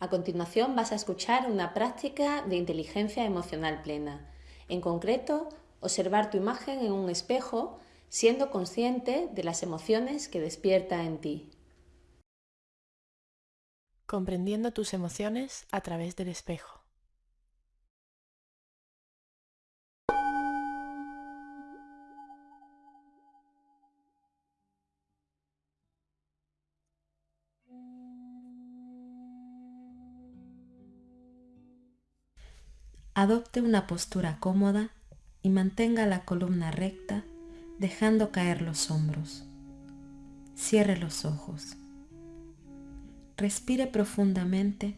A continuación vas a escuchar una práctica de inteligencia emocional plena. En concreto, observar tu imagen en un espejo siendo consciente de las emociones que despierta en ti. Comprendiendo tus emociones a través del espejo. Adopte una postura cómoda y mantenga la columna recta dejando caer los hombros. Cierre los ojos. Respire profundamente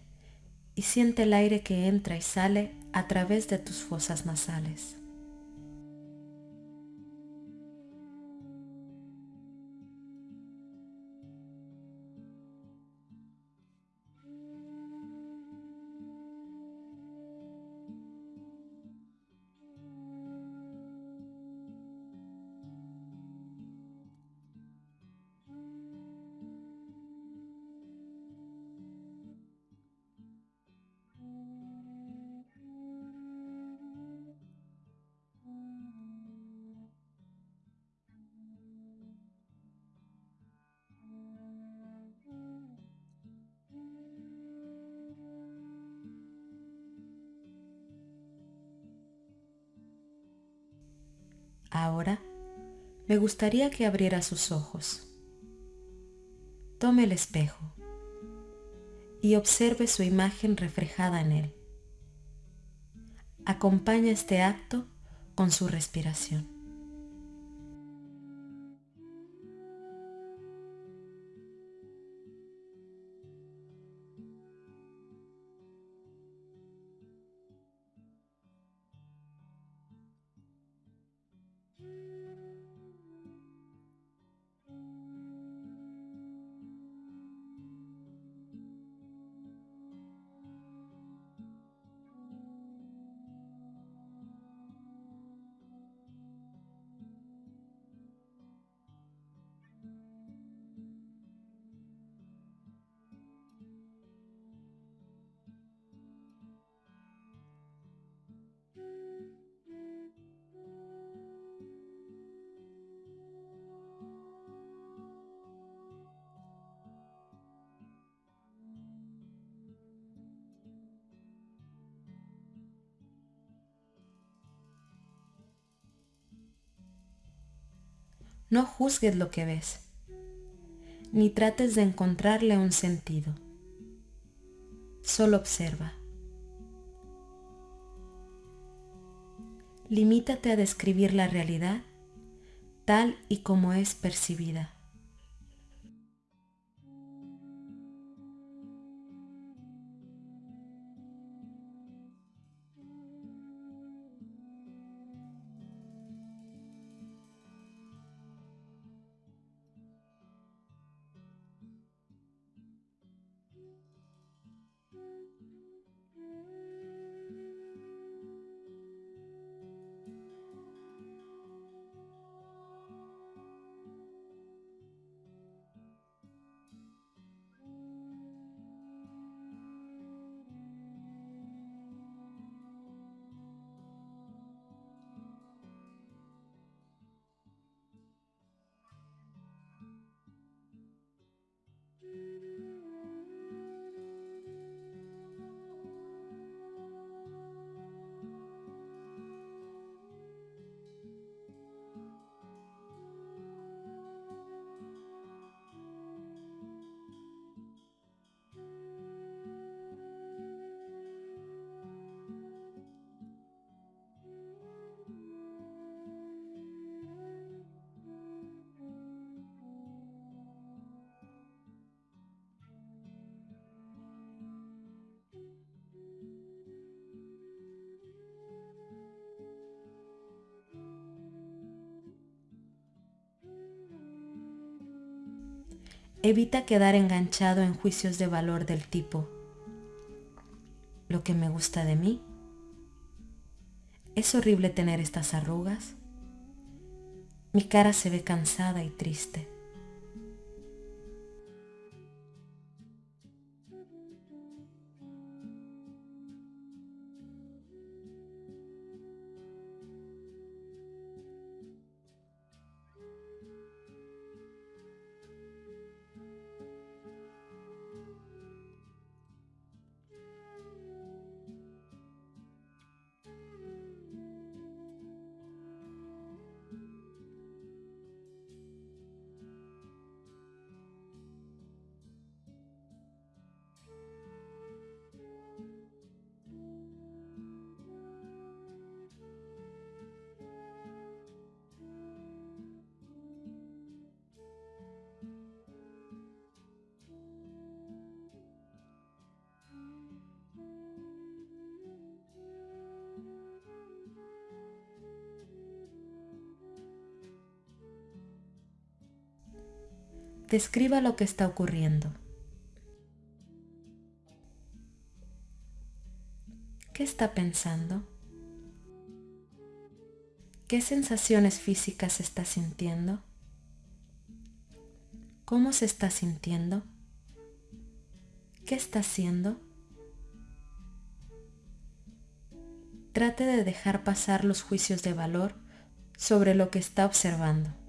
y siente el aire que entra y sale a través de tus fosas nasales. Ahora me gustaría que abriera sus ojos. Tome el espejo y observe su imagen reflejada en él. Acompaña este acto con su respiración. No juzgues lo que ves, ni trates de encontrarle un sentido. Solo observa. Limítate a describir la realidad tal y como es percibida. Evita quedar enganchado en juicios de valor del tipo, lo que me gusta de mí. Es horrible tener estas arrugas. Mi cara se ve cansada y triste. Describa lo que está ocurriendo. ¿Qué está pensando? ¿Qué sensaciones físicas está sintiendo? ¿Cómo se está sintiendo? ¿Qué está haciendo? Trate de dejar pasar los juicios de valor sobre lo que está observando.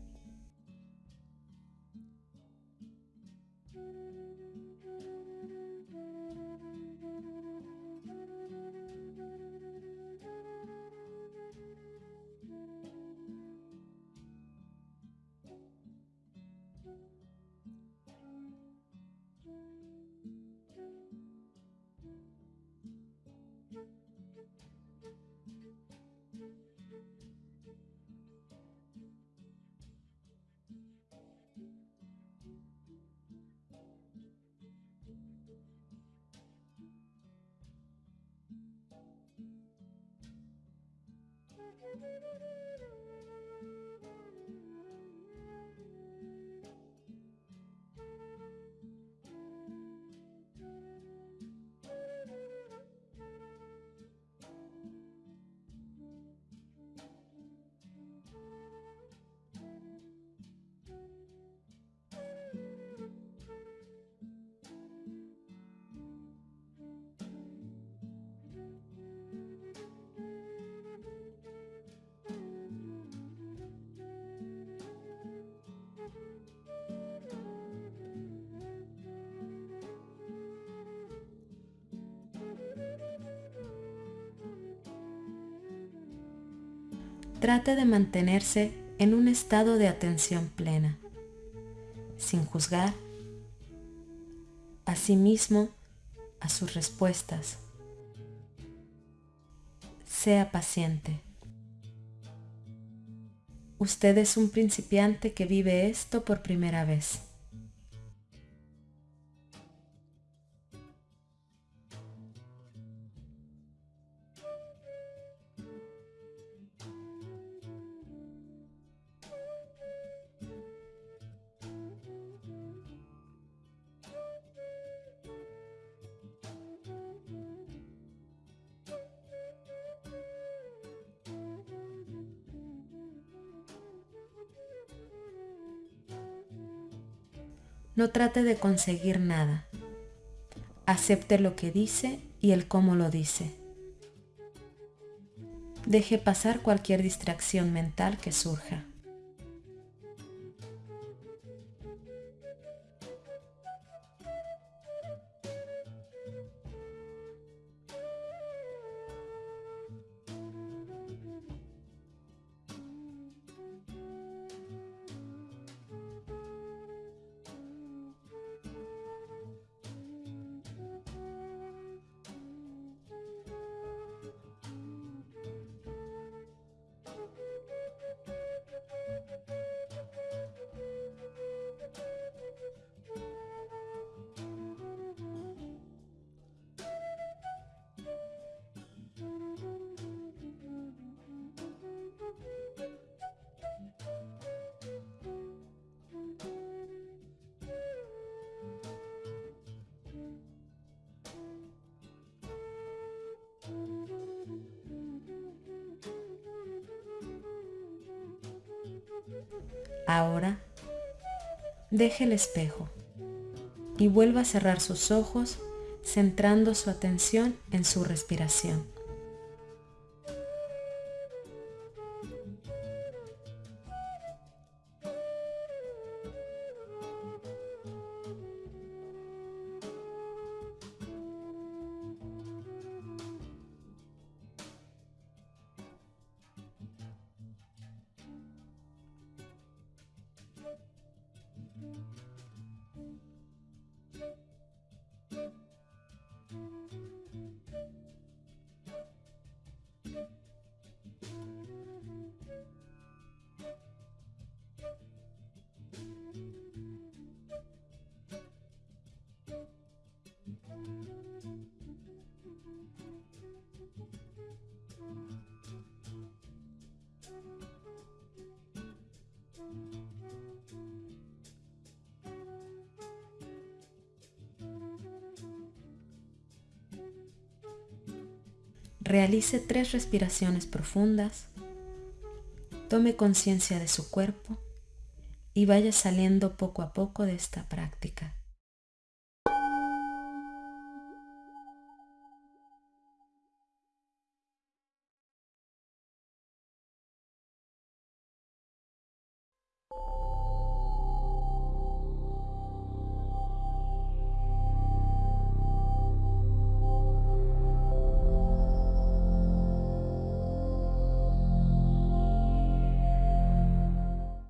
Trate de mantenerse en un estado de atención plena, sin juzgar a sí mismo, a sus respuestas. Sea paciente. Usted es un principiante que vive esto por primera vez. No trate de conseguir nada. Acepte lo que dice y el cómo lo dice. Deje pasar cualquier distracción mental que surja. Ahora, deje el espejo y vuelva a cerrar sus ojos centrando su atención en su respiración. Realice tres respiraciones profundas, tome conciencia de su cuerpo y vaya saliendo poco a poco de esta práctica.